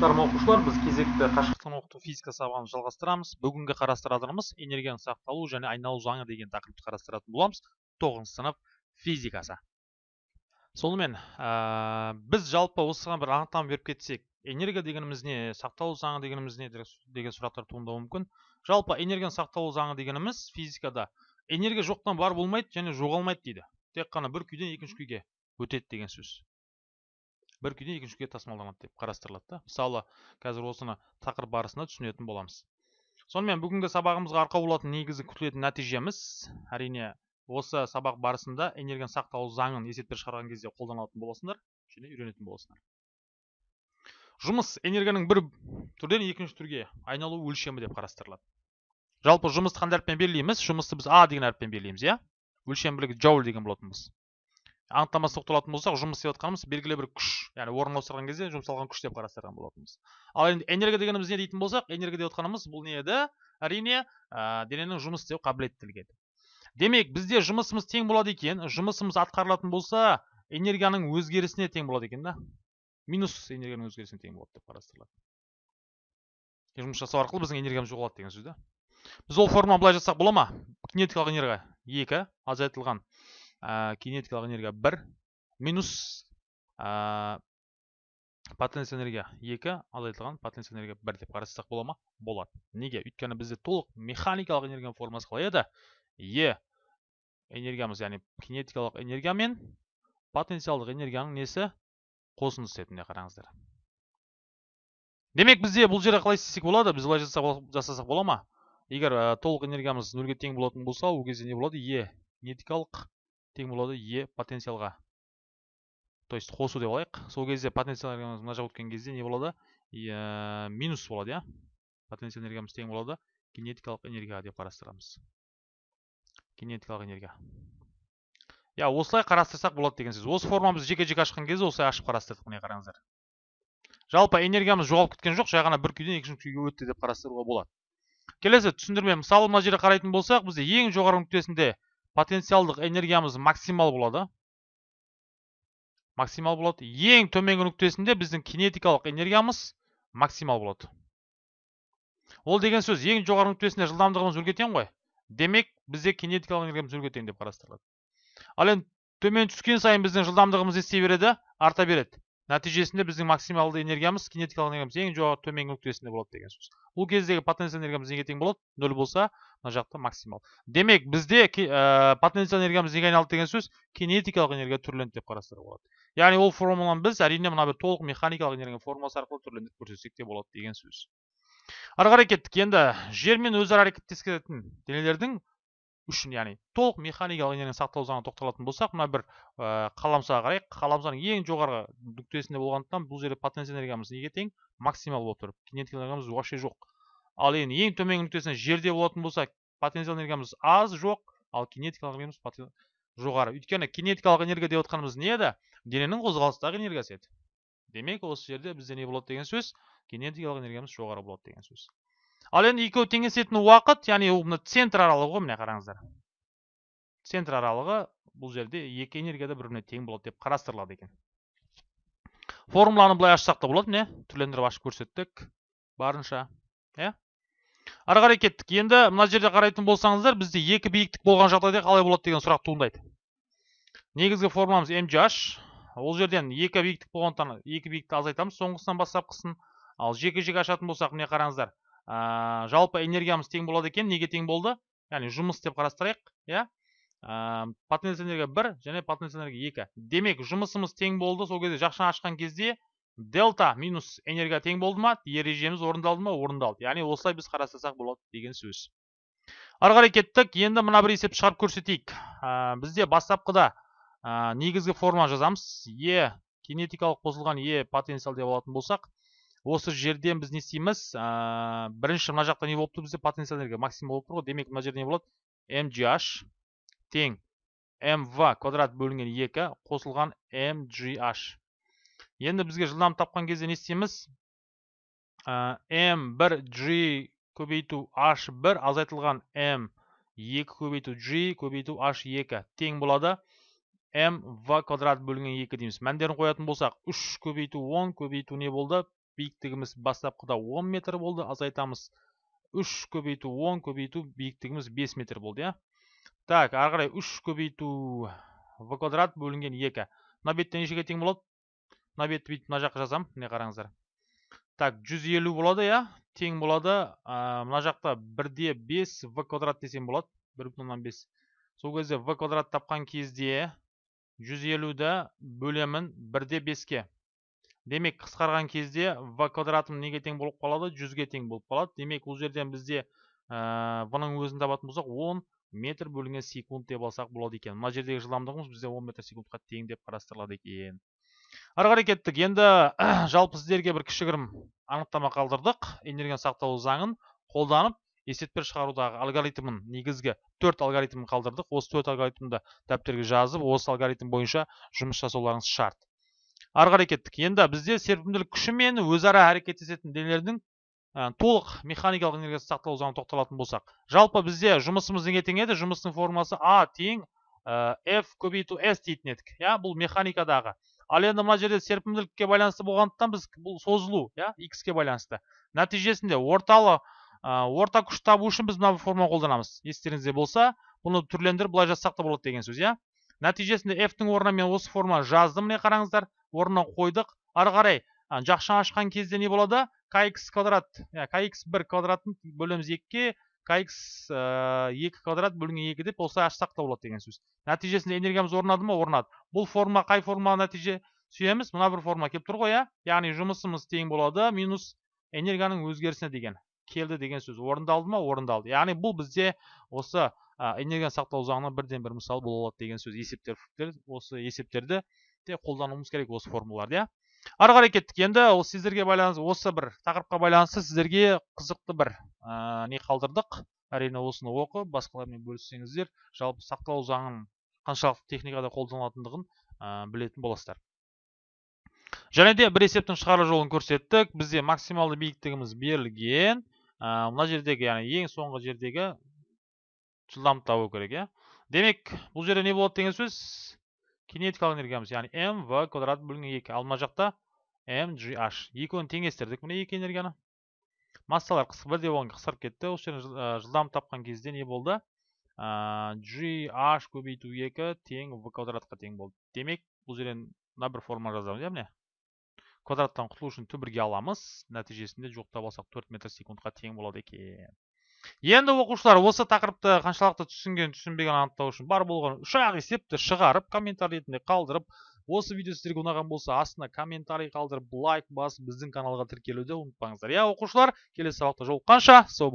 Армысыздар оқушылар, біз кезекті қашықтан оқыту физика сабағын жалғастырамыз. Бүгінгі қарастыратынымыз энергияның сақталу және айналу заңы деген тақырыпты қарастыратын боламыз. 9 сынып физикасы. Сонымен, ә, біз жалпы осыған бір анықтама беріп кетсек, энергия дегеніміз не, сақталу заңы дегеніміз не деген сұрақтар туындауы мүмкін. Жалпы энергияның сақталу заңы дегеніміз физикада энергия жоқтан бар болмайды және жоғалмайды дейді. Тек қана бір күйден екінші күйге өтеді деген сөз бір күйден екінші күйге тасымалданады деп қарастырылады да. Мысалы қазір осыны тақырып барысында түсінетін боламыз. Сонымен бүгінгі сабағымызға арқау болатын негізгі күтілетін нәтижеміз әрине осы сабақ барысында энергияны сақталу заңын есептер шығарған кезде қолданатын боласыңдар және үйренетін боласыңдар. Жұмыс энергияның бір түрден екінші түрге айналу өлшемі деп қарастырылады. Жалпы жұмысты қандай әріппен белгілейміз? Жұмысты біз а деген әріппен белгілейміз иә? Өлшем бірлігі джоуль деген болатынбыз. Анықтамасы тоқталатын болсақ жұмыс істеп жатқанымыз белгілі бір күш. Яғни орын ауыстырған кезде жұмсалған күш деп қарастырған болатынбыз. Ал енді энергия дегеніміз не дейтін болсақ энергия деп отқанымыз бұл не еді? Әрине ә, дененің жұмыс істеу қабілеттілігі еді. Демек бізде жұмысымыз тең болады екен жұмысымыз атқарылатын болса энергияның өзгерісіне тең болады екен да. Минус энергияның өзгерісіне тең болады деп қарастырылады. Жұмыс жасау арқылы біздің энергиямыз жоғалады деген сөз да. Біз ол форманы былай жазсақ бола ма? Кинетикалық энергия екі азайтылған. Ә, кинетикалық энергия 1 минус ә, потенциал энергия 2 азайтылған потенциал энергия 1 деп қарастырсақ бола ма? Болады. Неге? Өйткені бізде толық механикалық энергияның формасы қалай еді? Е энергиямыз яғни кинетикалық энергия мен потенциалдық энергияның несі? Қосындысы міне қараңыздар. Демек бізде бұл жерде қалай істесек болады? Біз былай жасасақ бола ма? Егер ә, толық энергиямыз нөлге тең болатын болса ол кезде не болады? Е кинетикалық тең болады е потенциалға. То есть қосу деп алайық. Сол кезде потенциал энергиямыз мына жаққа өткен кезде не болады? Ә, минус болады иә. Потенциал энергиямыз тең болады. Кинетикалық энергияға деп қарастырамыз. Кинетикалық энергия. Иә осылай қарастырсақ болады деген сөз. Осы форманы біз жеке жеке ашқан кезде осылай ашып қарастырдық міне қараңыздар. Жалпы энергиямыз жоғалып кеткен жоқ жай ғана бір күйден екінші күйге өтті деп қарастыруға болады. Келесі түсіндірме. Мысалы мына жерде қарайтын болсақ бізде ең жоғары нүктесінде потенциалдық энергиямыз максимал болады. Максимал болады. Ең төменгі нүктесінде біздің кинетикалық энергиямыз максимал болады. Ол деген сөз ең жоғары нүктесінде жылдамдығымыз нөлге тең ғой. Демек бізде кинетикалық энергиямыз нөлге тең деп қарастырылады. Ал енді төмен түскен сайын біздің жылдамдығымыз не істей береді арта береді. Нәтижесінде біздің максималды энергиямыз кинетикалық энергиямыз ең жоғары төменгі нүктесінде болады деген сөз. Бұл кездегі потенциал энергиямыз неге тең болады? Нөл болса мына жақта максимал. Демек бізде ә, потенциал энергиямыз неге айналды деген сөз кинетикалық энергия түрленді деп қарастыруға болады. Яғни ол формуланы біз әрине мына бір толық механикалық энергия формуласы арқылы түрлендіріп көрсетсек те болады деген сөз. Ары қарай кеттік. Енді жермен өзара әрекеттесетін денелердің үшін яғни толық механикалық энергияны сақтау заңына тоқталатын болсақ мына бір ә, қаламсаға қарайық. Қаламсаның ең жоғарғы нүктесінде болғандықтан бұл жерде потенциал энергиямыз неге тең? Максимал болып тұр. Кинетикалық энергиямыз вообще жоқ. Ал енді ең төменгі нүктесінде жерде болатын болса потенциал энергиямыз аз жоқ ал кинетикалық энергиямыз жоғары. Өйткені кинетикалық энергия деп отқанымыз не еді? Дененің қозғалыстағы энергиясы еді. Демек осы жерде бізде не болады деген сөз? Кинетикалық энергиямыз жоғары болады деген сөз. Ал енді екеуі теңесетін уақыт яғни ол мына центр аралығы ғой міне қараңыздар. Центр аралығы бұл жерде екі энергия да бір біріне тең болады деп қарастырылады екен. Формуланы былай ашсақ та болады міне. Түрлендіріп ашып көрсеттік. Барынша иә. Ары қарай кеттік. Енді мына жерде қарайтын болсаңыздар бізде екі биіктік болған жағдайда қалай болады деген сұрақ туындайды. Негізгі формуламыз mgh ол жерден екі биіктік болғандықтан екі биіктікті азайтамыз соңғысынан бастапқысын. Ал жеке жеке ашатын болсақ міне қараңыздар ә, жалпы энергиямыз тең болады екен. Неге тең болды? Яғни жұмыс деп қарастырайық иә? Ә, потенциал энергия бір және потенциал энергия екі. Демек жұмысымыз тең болды. Сол кезде жақшаны ашқан кезде дельта минус энергия тең болды ма? Ережеміз орындалды ма? Орындалды. Яғни осылай біз қарастырсақ болады деген сөз. Ары қарай кеттік. Енді мына бір есепті шығарып көрсетейік. Ә, бізде бастапқыда ә, негізгі форма жазамыз. Е кинетикалық қосылған е потенциал деп алатын болсақ осы жерден біз не істейміз? Ә, бірінші мына жақта не болып тұр бізде потенциал энергия максимум болып тұр ғой. Демек мына жерде не болады? Mgh тең. Mv квадрат бөлінген 2 қосылған mgh енді бізге жылдам тапқан кезде не істейміз? Ә, m1g көбейту h1 азайтылған m2 көбейту g көбейту h2 тең болады. Mv квадрат бөлінген 2 дейміз. Мәндерін қоятын болсақ 3 көбейту 10 көбейту не болды? Биіктігіміз бастапқыда 10 метр болды. Азайтамыз 3 көбейту 10 көбейту биіктігіміз 5 метр болды иә. Так ары қарай 3 көбейту. В квадрат бөлінген 2 мына бетте нешеге тең болады? Мына бетті бүйтіп мына жаққа жазамын міне қараңыздар. Так 150 болады иә. Тең болады. Ә, мына жақта 1-де 5 в квадрат десем болады. 1,5 сол кезде в квадрат тапқан кезде 150-ді бөлемін 1-де 5-ке демек қысқарған кезде в квадратым неге тең болып қалады? 100-ге тең болып қалады. Демек бұл жерден бізде ә, в-ның өзін табатын болсақ 10 метр бөлінген секунд деп алсақ болады екен. Мына жердегі жылдамдығымыз бізде 10 метр секундқа тең деп қарастырылады екен. Ары қарай кеттік. Енді жалпы сіздерге бір кішігірім анықтама қалдырдық. Энергияны сақтау заңын қолданып есептер шығарудағы алгоритмін негізгі төрт алгоритмін қалдырдық. Осы төрт алгоритмді дәптерге жазып осы алгоритм бойынша жұмыс жасауларыңыз шарт. Ары қарай енді бізде серпімділік күші мен өзара әрекеттесетін денелердің ә, толық механикалық энергиясын сақталу заңына тоқталатын болсақ. Жалпы бізде жұмысымыз неге тең еді жұмыстың формуласы а тең ә, f көбейту s дейтін едік. Иә бұл механикадағы. Ал енді мына жерде серпімділікке байланысты болғандықтан біз бұл созылу иә x ке байланысты. Нәтижесінде орталы ә, орта күш табу үшін біз мына формула қолданамыз. Естеріңізде болса бұны түрлендіріп былай жазсақ та болады деген сөз иә. Нәтижесінде f-тің орнына мен осы формуланы жаздым міне қараңыздар. Орнына қойдық. Ары қарай жақшаны ашқан кезде не болады? kx квадрат. Kx 1 квадратын бөлеміз 2-ке kx 2 квадрат бөлінген 2 деп осылай ашсақ та болады деген сөз. Нәтижесінде энергиямыз орнады ма? Орнады. Бұл формула қай формула нәтиже сүйеміз? Мына бір формула келіп тұр ғой иә яғни жұмысымыз тең болады минус энергияның өзгерісіне деген келді деген сөз. Орындалды ма? Орындалды. Яғни бұл бізде осы энергияны сақтау заңына бірден бір мысал бола алады деген сөз. Есептер осы есептерді де қолдануымыз керек осы формулаларды иә? Ары қарай кеттік. Енді ол сіздерге байланысты осы бір тақырыпқа байланысты сіздерге қызықты бір ә, не қалдырдық. Әрине осыны оқып басқалармен бөліссеңіздер жалпы сақталу заңын қаншалықты техникада қолданылатындығын ә, білетін боласыздар. Және де бір есептің шығару жолын көрсеттік. Бізде максималды биіктігіміз берілген. Ә, мына жердегі яғни ең соңғы жердегі жылдамдықты табу керек иә? Демек бұл жерде не болады деген сөз? Кинетикалық энергиямыз. Яғни м в квадрат бөлінген екі. Ал мына жақта mgh екеуін теңестірдік. Міне екі энергияны. Массалар бірдей болған қысқарып кетті. Осы жерден жылдамдық тапқан кезде не болды? Gh көбейту екі тең в квадратқа тең болды. Демек бұл жерден мына бір форма жазамыз иә міне? Квадраттан құтылу үшін түбірге аламыз. Нәтижесінде жоқтап алсақ 4 метр секундқа тең болады екен. Енді оқушылар осы тақырыпты қаншалықты түсінген түсінбеген анықтау үшін бар болған үш ақ есепті шығарып комментарий ретінде қалдырып осы видео сіздерге ұнаған болса астына комментарий қалдырып лайк басып біздің каналға тіркелуді ұмытпаңыздар. Иә оқушылар келесі сабақта жолыққанша сау